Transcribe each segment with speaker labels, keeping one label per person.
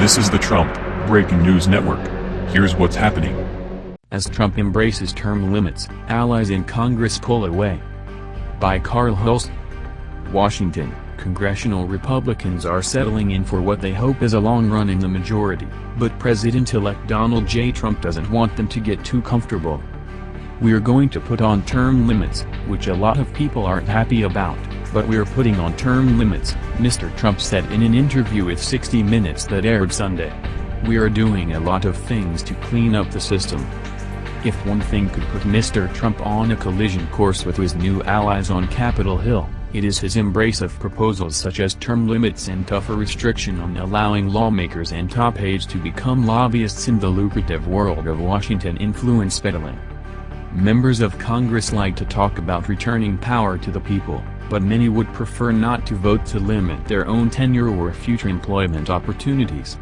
Speaker 1: This is the Trump Breaking News Network. Here's what's happening.
Speaker 2: As Trump embraces term limits, allies in Congress pull away. By Carl Hulse. Washington, congressional Republicans are settling in for what they hope is a long run in the majority, but President-elect Donald J. Trump doesn't want them to get too comfortable. We're going to put on term limits, which a lot of people aren't happy about, but we're putting on term limits, Mr. Trump said in an interview with 60 Minutes that aired Sunday. We are doing a lot of things to clean up the system. If one thing could put Mr. Trump on a collision course with his new allies on Capitol Hill, it is his embrace of proposals such as term limits and tougher restriction on allowing lawmakers and top aides to become lobbyists in the lucrative world of Washington influence peddling. Members of Congress like to talk about returning power to the people, but many would prefer not to vote to limit their own tenure or future employment opportunities.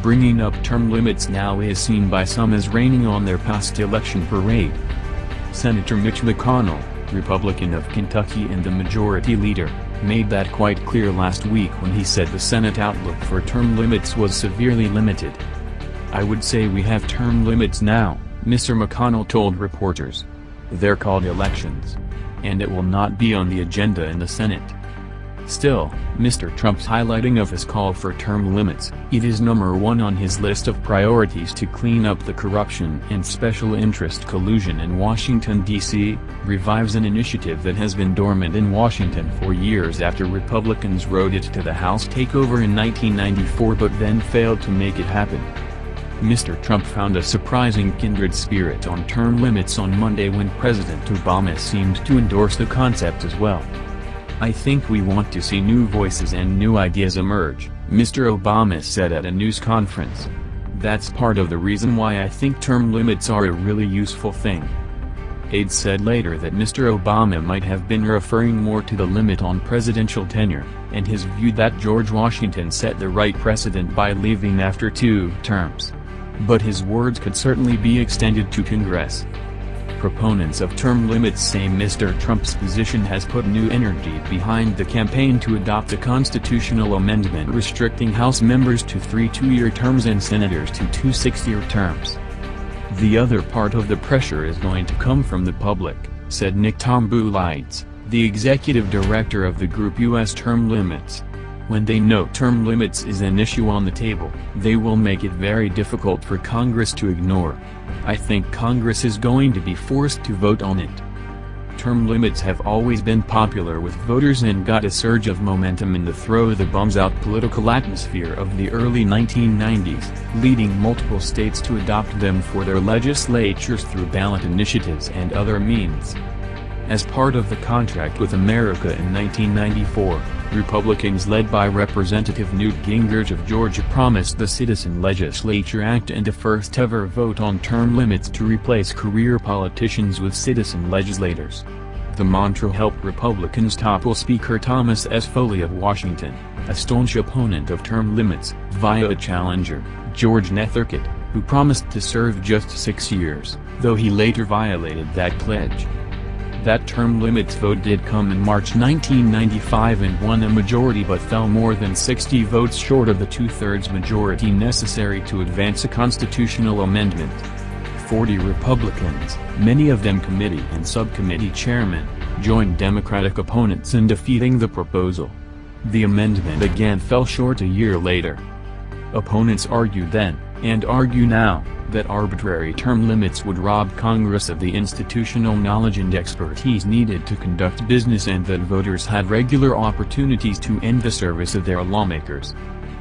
Speaker 2: Bringing up term limits now is seen by some as raining on their past election parade. Senator Mitch McConnell, Republican of Kentucky and the majority leader, made that quite clear last week when he said the Senate outlook for term limits was severely limited. I would say we have term limits now, Mr. McConnell told reporters. They're called elections. And it will not be on the agenda in the Senate. Still, Mr. Trump's highlighting of his call for term limits, it is number one on his list of priorities to clean up the corruption and special interest collusion in Washington, D.C., revives an initiative that has been dormant in Washington for years after Republicans rode it to the House takeover in 1994 but then failed to make it happen. Mr. Trump found a surprising kindred spirit on term limits on Monday when President Obama seemed to endorse the concept as well. I think we want to see new voices and new ideas emerge, Mr. Obama said at a news conference. That's part of the reason why I think term limits are a really useful thing. Aides said later that Mr. Obama might have been referring more to the limit on presidential tenure, and his view that George Washington set the right precedent by leaving after two terms. But his words could certainly be extended to Congress. Proponents of term limits say Mr. Trump's position has put new energy behind the campaign to adopt a constitutional amendment restricting House members to three two-year terms and senators to two six-year terms. The other part of the pressure is going to come from the public, said Nick Tomboulides, the executive director of the group U.S. Term Limits. When they know term limits is an issue on the table, they will make it very difficult for Congress to ignore. I think Congress is going to be forced to vote on it. Term limits have always been popular with voters and got a surge of momentum in the throw-the-bombs-out political atmosphere of the early 1990s, leading multiple states to adopt them for their legislatures through ballot initiatives and other means. As part of the contract with America in 1994, Republicans led by Representative Newt Gingrich of Georgia promised the Citizen Legislature Act and a first-ever vote on term limits to replace career politicians with citizen legislators. The mantra helped Republicans topple Speaker Thomas S. Foley of Washington, a staunch opponent of term limits, via a challenger, George Nethercutt, who promised to serve just six years, though he later violated that pledge. That term limits vote did come in March 1995 and won a majority but fell more than 60 votes short of the two-thirds majority necessary to advance a constitutional amendment. 40 Republicans, many of them committee and subcommittee chairmen, joined Democratic opponents in defeating the proposal. The amendment again fell short a year later. Opponents argued then, and argue now, that arbitrary term limits would rob Congress of the institutional knowledge and expertise needed to conduct business and that voters had regular opportunities to end the service of their lawmakers.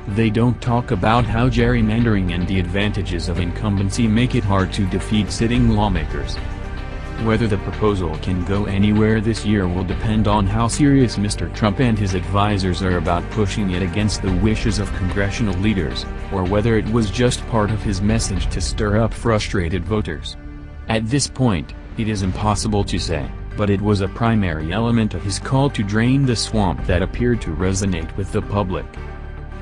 Speaker 2: They don't talk about how gerrymandering and the advantages of incumbency make it hard to defeat sitting lawmakers. Whether the proposal can go anywhere this year will depend on how serious Mr. Trump and his advisers are about pushing it against the wishes of congressional leaders, or whether it was just part of his message to stir up frustrated voters. At this point, it is impossible to say, but it was a primary element of his call to drain the swamp that appeared to resonate with the public.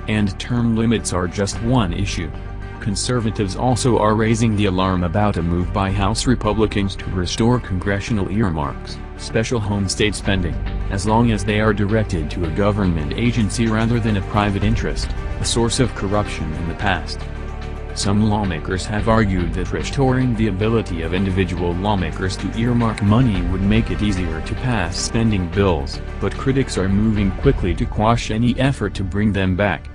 Speaker 2: And term limits are just one issue. Conservatives also are raising the alarm about a move by House Republicans to restore congressional earmarks, special home state spending, as long as they are directed to a government agency rather than a private interest, a source of corruption in the past. Some lawmakers have argued that restoring the ability of individual lawmakers to earmark money would make it easier to pass spending bills, but critics are moving quickly to quash any effort to bring them back.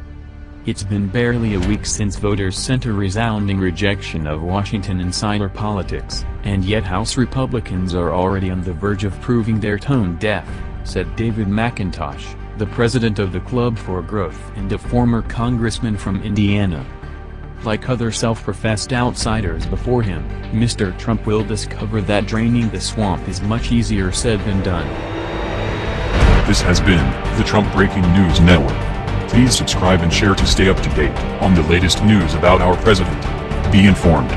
Speaker 2: It's been barely a week since voters sent a resounding rejection of Washington insider politics, and yet House Republicans are already on the verge of proving their tone deaf, said David McIntosh, the president of the Club for Growth and a former congressman from Indiana. Like other self-professed outsiders before him, Mr. Trump will discover that draining the swamp is much easier said than done.
Speaker 1: This has been the Trump Breaking News Network. Please subscribe and share to stay up to date on the latest news about our president. Be informed.